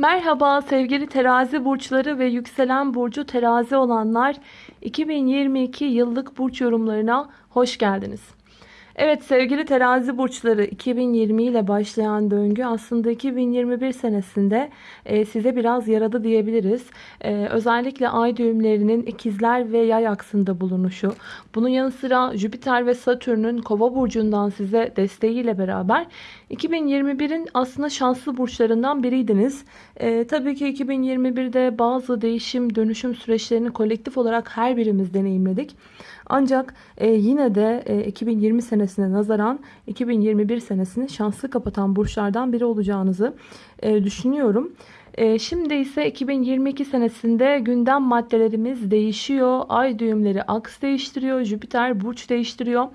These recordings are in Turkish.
Merhaba sevgili terazi burçları ve yükselen burcu terazi olanlar 2022 yıllık burç yorumlarına hoş geldiniz. Evet sevgili terazi burçları 2020 ile başlayan döngü aslında 2021 senesinde e, size biraz yaradı diyebiliriz. E, özellikle ay düğümlerinin ikizler ve yay aksında bulunuşu. Bunun yanı sıra Jüpiter ve Satürn'ün kova burcundan size desteğiyle beraber 2021'in aslında şanslı burçlarından biriydiniz. E, tabii ki 2021'de bazı değişim dönüşüm süreçlerini kolektif olarak her birimiz deneyimledik. Ancak e, yine de e, 2020 senesine nazaran 2021 senesini şanslı kapatan burçlardan biri olacağınızı e, düşünüyorum. E, şimdi ise 2022 senesinde gündem maddelerimiz değişiyor. Ay düğümleri aks değiştiriyor. Jüpiter burç değiştiriyor.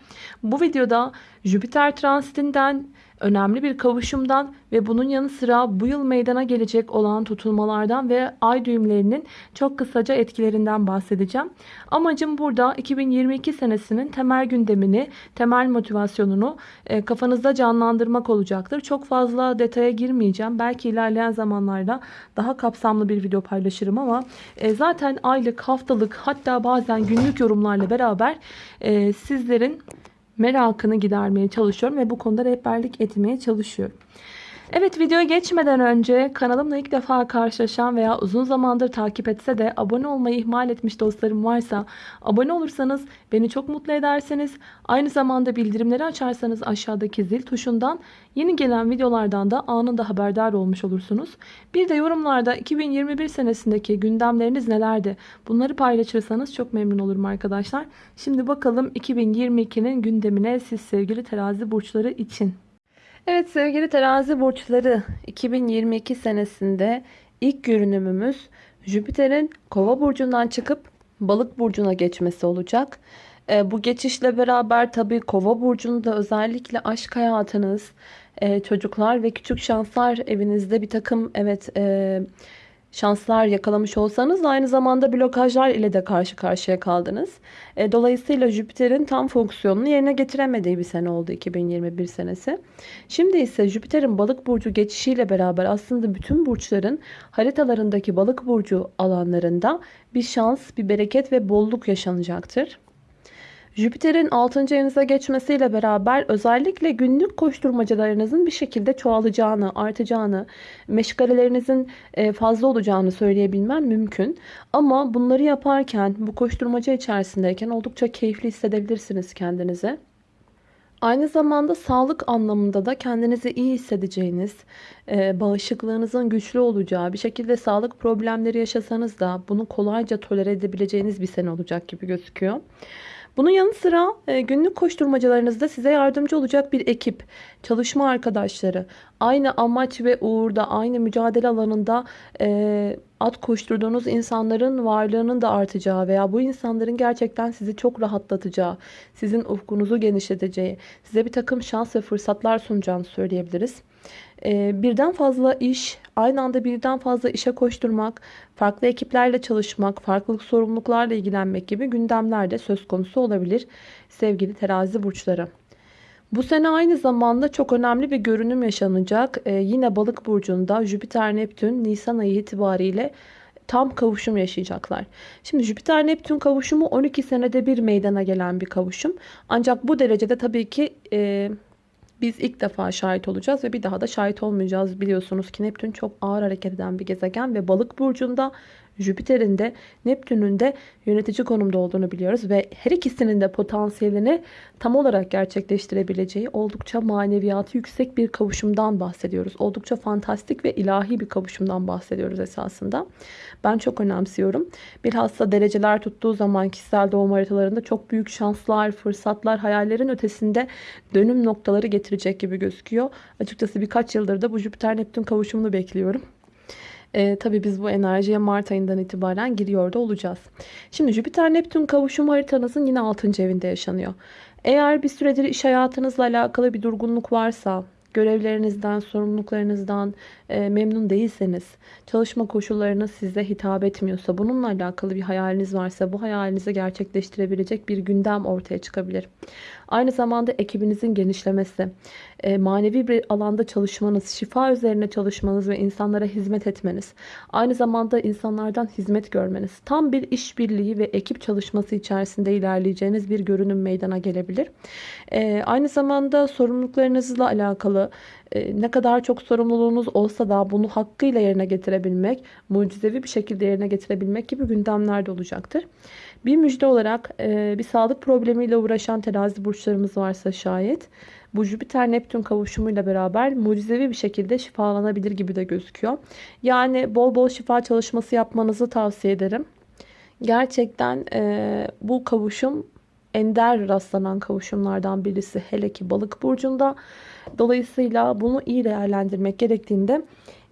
Bu videoda Jüpiter transitinden önemli bir kavuşumdan ve bunun yanı sıra bu yıl meydana gelecek olan tutulmalardan ve ay düğümlerinin çok kısaca etkilerinden bahsedeceğim. Amacım burada 2022 senesinin temel gündemini, temel motivasyonunu e, kafanızda canlandırmak olacaktır. Çok fazla detaya girmeyeceğim. Belki ilerleyen zamanlarda daha kapsamlı bir video paylaşırım ama e, zaten aylık, haftalık hatta bazen günlük yorumlarla beraber e, sizlerin merakını gidermeye çalışıyorum ve bu konuda rehberlik etmeye çalışıyorum. Evet videoya geçmeden önce kanalımla ilk defa karşılaşan veya uzun zamandır takip etse de abone olmayı ihmal etmiş dostlarım varsa abone olursanız beni çok mutlu ederseniz aynı zamanda bildirimleri açarsanız aşağıdaki zil tuşundan yeni gelen videolardan da anında haberdar olmuş olursunuz. Bir de yorumlarda 2021 senesindeki gündemleriniz nelerdi bunları paylaşırsanız çok memnun olurum arkadaşlar. Şimdi bakalım 2022'nin gündemine siz sevgili terazi burçları için. Evet sevgili terazi burçları 2022 senesinde ilk görünümümüz Jüpiter'in kova burcundan çıkıp balık burcuna geçmesi olacak. E, bu geçişle beraber tabii kova burcunda özellikle aşk hayatınız, e, çocuklar ve küçük şanslar evinizde bir takım evet e, şanslar yakalamış olsanız aynı zamanda blokajlar ile de karşı karşıya kaldınız. E, dolayısıyla Jüpiter'in tam fonksiyonunu yerine getiremediği bir sene oldu 2021 senesi. Şimdi ise Jüpiter'in balık burcu geçişiyle beraber aslında bütün burçların haritalarındaki balık burcu alanlarında bir şans, bir bereket ve bolluk yaşanacaktır. Jüpiter'in 6. evinize geçmesiyle beraber özellikle günlük koşturmacalarınızın bir şekilde çoğalacağını, artacağını, meşgalelerinizin e, fazla olacağını söyleyebilmem mümkün. Ama bunları yaparken, bu koşturmaca içerisindeyken oldukça keyifli hissedebilirsiniz kendinize. Aynı zamanda sağlık anlamında da kendinizi iyi hissedeceğiniz, e, bağışıklığınızın güçlü olacağı, bir şekilde sağlık problemleri yaşasanız da bunu kolayca tolere edebileceğiniz bir sene olacak gibi gözüküyor. Bunun yanı sıra e, günlük koşturmacalarınızda size yardımcı olacak bir ekip, çalışma arkadaşları, aynı amaç ve uğurda, aynı mücadele alanında e, at koşturduğunuz insanların varlığının da artacağı veya bu insanların gerçekten sizi çok rahatlatacağı, sizin ufkunuzu genişleteceği, size bir takım şans ve fırsatlar sunacağını söyleyebiliriz. Ee, birden fazla iş, aynı anda birden fazla işe koşturmak, farklı ekiplerle çalışmak, farklı sorumluluklarla ilgilenmek gibi gündemler de söz konusu olabilir sevgili terazi burçları. Bu sene aynı zamanda çok önemli bir görünüm yaşanacak. Ee, yine balık burcunda Jüpiter Neptün Nisan ayı itibariyle tam kavuşum yaşayacaklar. Şimdi Jüpiter Neptün kavuşumu 12 senede bir meydana gelen bir kavuşum. Ancak bu derecede tabii ki e, biz ilk defa şahit olacağız ve bir daha da şahit olmayacağız. Biliyorsunuz ki Neptün çok ağır hareket eden bir gezegen ve balık burcunda Jüpiter'in de Neptün'ün de yönetici konumda olduğunu biliyoruz ve her ikisinin de potansiyelini tam olarak gerçekleştirebileceği oldukça maneviyatı yüksek bir kavuşumdan bahsediyoruz. Oldukça fantastik ve ilahi bir kavuşumdan bahsediyoruz esasında. Ben çok önemsiyorum. Bilhassa dereceler tuttuğu zaman kişisel doğum haritalarında çok büyük şanslar, fırsatlar, hayallerin ötesinde dönüm noktaları getirecek gibi gözüküyor. Açıkçası birkaç yıldır da bu Jüpiter-Neptün kavuşumunu bekliyorum. E, tabii biz bu enerjiye Mart ayından itibaren giriyor da olacağız. Şimdi Jüpiter-Neptün kavuşum haritanızın yine 6. evinde yaşanıyor. Eğer bir süredir iş hayatınızla alakalı bir durgunluk varsa, görevlerinizden, sorumluluklarınızdan e, memnun değilseniz, çalışma koşullarınız size hitap etmiyorsa, bununla alakalı bir hayaliniz varsa bu hayalinizi gerçekleştirebilecek bir gündem ortaya çıkabilir. Aynı zamanda ekibinizin genişlemesi, e, manevi bir alanda çalışmanız, şifa üzerine çalışmanız ve insanlara hizmet etmeniz, aynı zamanda insanlardan hizmet görmeniz, tam bir işbirliği ve ekip çalışması içerisinde ilerleyeceğiniz bir görünüm meydana gelebilir. E, aynı zamanda sorumluluklarınızla alakalı ne kadar çok sorumluluğunuz olsa da bunu hakkıyla yerine getirebilmek, mucizevi bir şekilde yerine getirebilmek gibi gündemler de olacaktır. Bir müjde olarak bir sağlık problemiyle uğraşan terazi burçlarımız varsa şayet bu Jüpiter Neptün kavuşumuyla beraber mucizevi bir şekilde şifalanabilir gibi de gözüküyor. Yani bol bol şifa çalışması yapmanızı tavsiye ederim. Gerçekten e, bu kavuşum ender rastlanan kavuşumlardan birisi. Hele ki balık burcunda. Dolayısıyla bunu iyi değerlendirmek gerektiğinde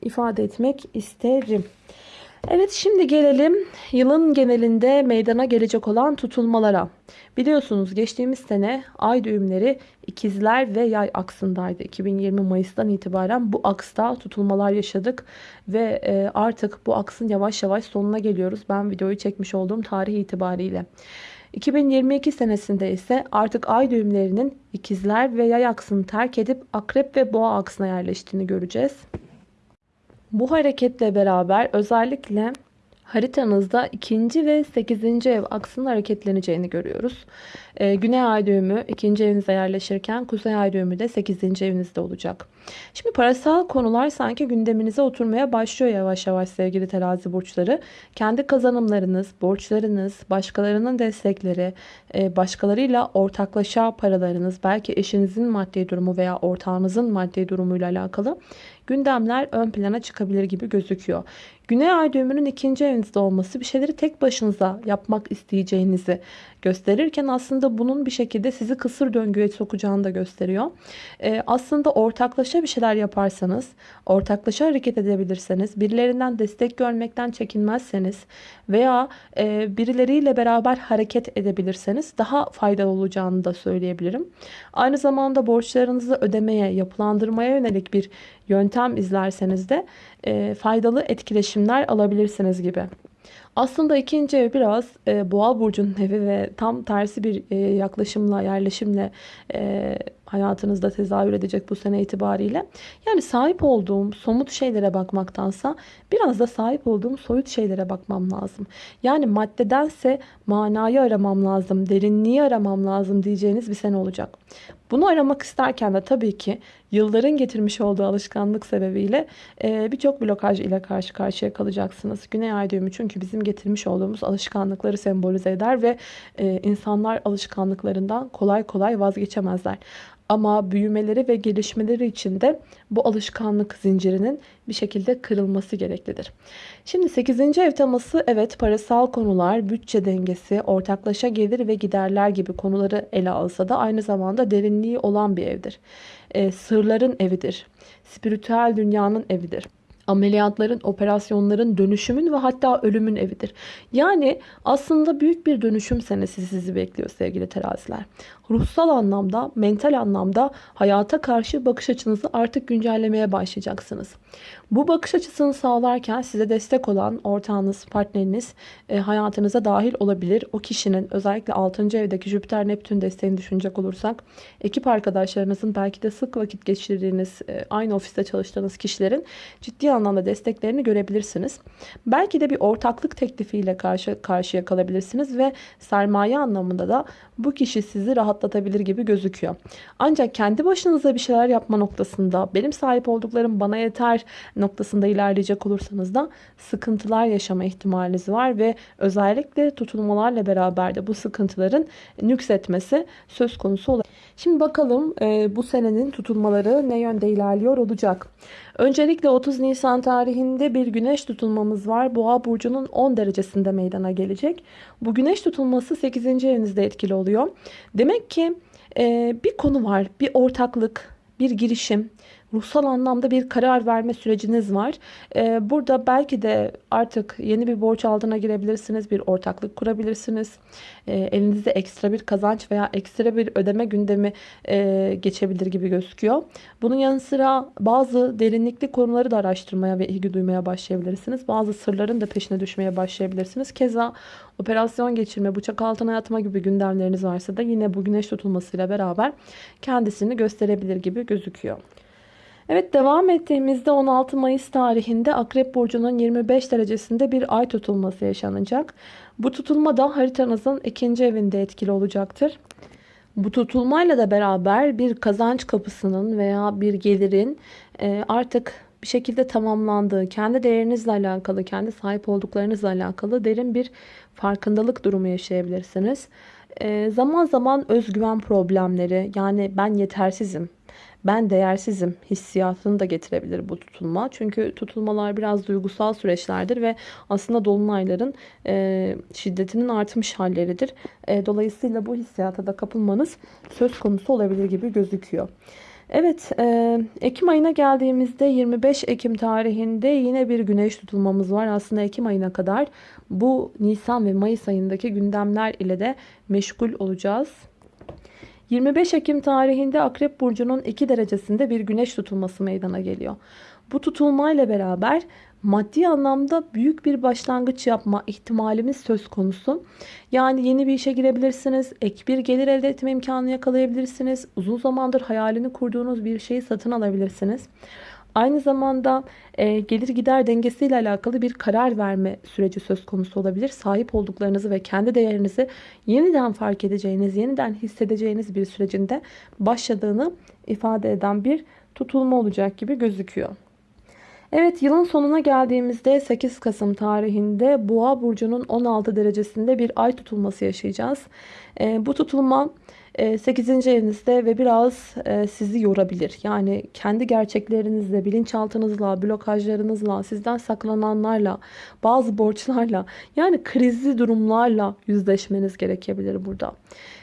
ifade etmek isterim. Evet şimdi gelelim yılın genelinde meydana gelecek olan tutulmalara. Biliyorsunuz geçtiğimiz sene ay düğümleri ikizler ve yay aksındaydı. 2020 Mayıs'tan itibaren bu aksta tutulmalar yaşadık ve e, artık bu aksın yavaş yavaş sonuna geliyoruz. Ben videoyu çekmiş olduğum tarih itibariyle. 2022 senesinde ise artık ay düğümlerinin ikizler ve yay aksını terk edip akrep ve boğa aksına yerleştiğini göreceğiz. Bu hareketle beraber özellikle haritanızda ikinci ve sekizinci ev aksının hareketleneceğini görüyoruz. Ee, Güney ay düğümü ikinci evinize yerleşirken Kuzey ay düğümü de sekizinci evinizde olacak. Şimdi parasal konular sanki gündeminize oturmaya başlıyor yavaş yavaş sevgili terazi burçları. Kendi kazanımlarınız, borçlarınız, başkalarının destekleri, e, başkalarıyla ortaklaşa paralarınız, belki eşinizin maddi durumu veya ortağınızın maddi durumuyla alakalı gündemler ön plana çıkabilir gibi gözüküyor. Güney ay düğümünün ikinci evinizde olması bir şeyleri tek başınıza yapmak isteyeceğinizi gösterirken aslında bunun bir şekilde sizi kısır döngüye sokacağını da gösteriyor. Ee, aslında ortaklaşa bir şeyler yaparsanız, ortaklaşa hareket edebilirseniz, birilerinden destek görmekten çekinmezseniz veya e, birileriyle beraber hareket edebilirseniz daha faydalı olacağını da söyleyebilirim. Aynı zamanda borçlarınızı ödemeye, yapılandırmaya yönelik bir yöntem izlerseniz de e, faydalı etkileşimler alabilirsiniz gibi. Aslında ikinci ev biraz e, boğa burcunun evi ve tam tersi bir e, yaklaşımla, yerleşimle e, hayatınızda tezahür edecek bu sene itibariyle. Yani sahip olduğum somut şeylere bakmaktansa biraz da sahip olduğum soyut şeylere bakmam lazım. Yani maddedense manayı aramam lazım, derinliği aramam lazım diyeceğiniz bir sene olacak. Bunu aramak isterken de tabii ki yılların getirmiş olduğu alışkanlık sebebiyle e, birçok blokaj ile karşı karşıya kalacaksınız. Güney ay düğümü çünkü bizim getirmiş olduğumuz alışkanlıkları sembolize eder ve e, insanlar alışkanlıklarından kolay kolay vazgeçemezler. Ama büyümeleri ve gelişmeleri için de bu alışkanlık zincirinin bir şekilde kırılması gereklidir. Şimdi 8. ev teması evet parasal konular, bütçe dengesi, ortaklaşa gelir ve giderler gibi konuları ele alsa da aynı zamanda derinliği olan bir evdir. E, sırların evidir. Spiritüel dünyanın evidir ameliyatların, operasyonların, dönüşümün ve hatta ölümün evidir. Yani aslında büyük bir dönüşüm senesi sizi bekliyor sevgili teraziler. Ruhsal anlamda, mental anlamda hayata karşı bakış açınızı artık güncellemeye başlayacaksınız. Bu bakış açısını sağlarken size destek olan ortağınız, partneriniz e, hayatınıza dahil olabilir. O kişinin özellikle 6. evdeki Jüpiter Neptün desteğini düşünecek olursak ekip arkadaşlarınızın belki de sık vakit geçirdiğiniz e, aynı ofiste çalıştığınız kişilerin ciddi anlamda desteklerini görebilirsiniz. Belki de bir ortaklık teklifiyle karşı karşıya kalabilirsiniz ve sermaye anlamında da bu kişi sizi rahatlatabilir gibi gözüküyor. Ancak kendi başınıza bir şeyler yapma noktasında benim sahip olduklarım bana yeter noktasında ilerleyecek olursanız da sıkıntılar yaşama ihtimaliniz var ve özellikle tutulmalarla beraber de bu sıkıntıların nüksetmesi söz konusu olabilir. Şimdi bakalım e, bu senenin tutulmaları ne yönde ilerliyor olacak. Öncelikle 30 Nisan tarihinde bir güneş tutulmamız var. Boğa burcunun 10 derecesinde meydana gelecek. Bu güneş tutulması 8. evinizde etkili oluyor. Demek ki e, bir konu var, bir ortaklık, bir girişim, ruhsal anlamda bir karar verme süreciniz var. Ee, burada belki de artık yeni bir borç altına girebilirsiniz. Bir ortaklık kurabilirsiniz. Ee, elinizde ekstra bir kazanç veya ekstra bir ödeme gündemi e, geçebilir gibi gözüküyor. Bunun yanı sıra bazı derinlikli konuları da araştırmaya ve ilgi duymaya başlayabilirsiniz. Bazı sırların da peşine düşmeye başlayabilirsiniz. Keza operasyon geçirme, bıçak altına yatma gibi gündemleriniz varsa da yine bu güneş tutulmasıyla beraber kendisini gösterebilir gibi gözüküyor. Evet devam ettiğimizde 16 Mayıs tarihinde Akrep Burcu'nun 25 derecesinde bir ay tutulması yaşanacak. Bu tutulma da haritanızın ikinci evinde etkili olacaktır. Bu tutulmayla da beraber bir kazanç kapısının veya bir gelirin e, artık bir şekilde tamamlandığı, kendi değerinizle alakalı, kendi sahip olduklarınızla alakalı derin bir farkındalık durumu yaşayabilirsiniz. Zaman zaman özgüven problemleri, yani ben yetersizim, ben değersizim hissiyatını da getirebilir bu tutulma. Çünkü tutulmalar biraz duygusal süreçlerdir ve aslında dolunayların e, şiddetinin artmış halleridir. E, dolayısıyla bu hissiyata da kapılmanız söz konusu olabilir gibi gözüküyor. Evet, e, Ekim ayına geldiğimizde 25 Ekim tarihinde yine bir güneş tutulmamız var. Aslında Ekim ayına kadar bu Nisan ve Mayıs ayındaki gündemler ile de meşgul olacağız. 25 Ekim tarihinde Akrep Burcu'nun 2 derecesinde bir güneş tutulması meydana geliyor. Bu tutulmayla beraber maddi anlamda büyük bir başlangıç yapma ihtimalimiz söz konusu. Yani yeni bir işe girebilirsiniz, ek bir gelir elde etme imkanı yakalayabilirsiniz. Uzun zamandır hayalini kurduğunuz bir şeyi satın alabilirsiniz. Aynı zamanda e, gelir gider dengesiyle alakalı bir karar verme süreci söz konusu olabilir. Sahip olduklarınızı ve kendi değerinizi yeniden fark edeceğiniz, yeniden hissedeceğiniz bir sürecinde başladığını ifade eden bir tutulma olacak gibi gözüküyor. Evet yılın sonuna geldiğimizde 8 Kasım tarihinde Boğa burcunun 16 derecesinde bir ay tutulması yaşayacağız. E, bu tutulma 8. Ee, evinizde ve biraz e, sizi yorabilir. Yani kendi gerçeklerinizle, bilinçaltınızla, blokajlarınızla, sizden saklananlarla, bazı borçlarla yani krizli durumlarla yüzleşmeniz gerekebilir burada.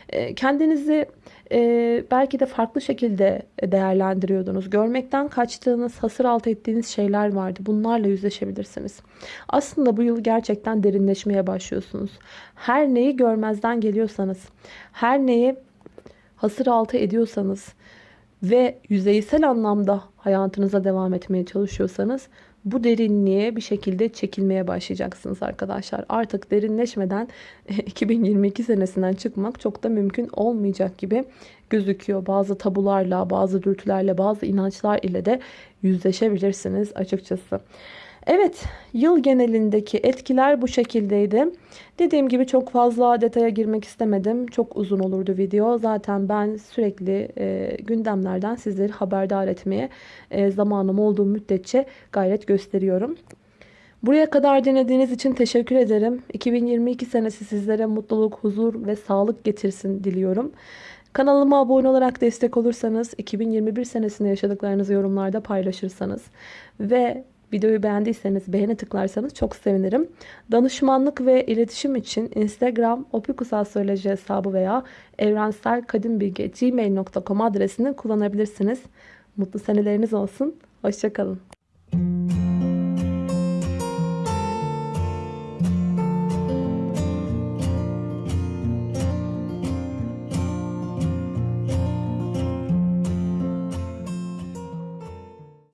Ee, kendinizi e, belki de farklı şekilde değerlendiriyordunuz. Görmekten kaçtığınız, hasır altı ettiğiniz şeyler vardı. Bunlarla yüzleşebilirsiniz. Aslında bu yıl gerçekten derinleşmeye başlıyorsunuz. Her neyi görmezden geliyorsanız, her neyi hasır altı ediyorsanız ve yüzeysel anlamda hayatınıza devam etmeye çalışıyorsanız bu derinliğe bir şekilde çekilmeye başlayacaksınız arkadaşlar. Artık derinleşmeden 2022 senesinden çıkmak çok da mümkün olmayacak gibi gözüküyor. Bazı tabularla, bazı dürtülerle, bazı inançlar ile de yüzleşebilirsiniz açıkçası. Evet yıl genelindeki etkiler bu şekildeydi. Dediğim gibi çok fazla detaya girmek istemedim. Çok uzun olurdu video. Zaten ben sürekli e, gündemlerden sizleri haberdar etmeye e, zamanım olduğu müddetçe gayret gösteriyorum. Buraya kadar dinlediğiniz için teşekkür ederim. 2022 senesi sizlere mutluluk, huzur ve sağlık getirsin diliyorum. Kanalıma abone olarak destek olursanız, 2021 senesinde yaşadıklarınızı yorumlarda paylaşırsanız ve Videoyu beğendiyseniz beğene tıklarsanız çok sevinirim. Danışmanlık ve iletişim için Instagram opikusastroloji hesabı veya evrenselkadimbilge.gmail.com adresini kullanabilirsiniz. Mutlu seneleriniz olsun. Hoşçakalın.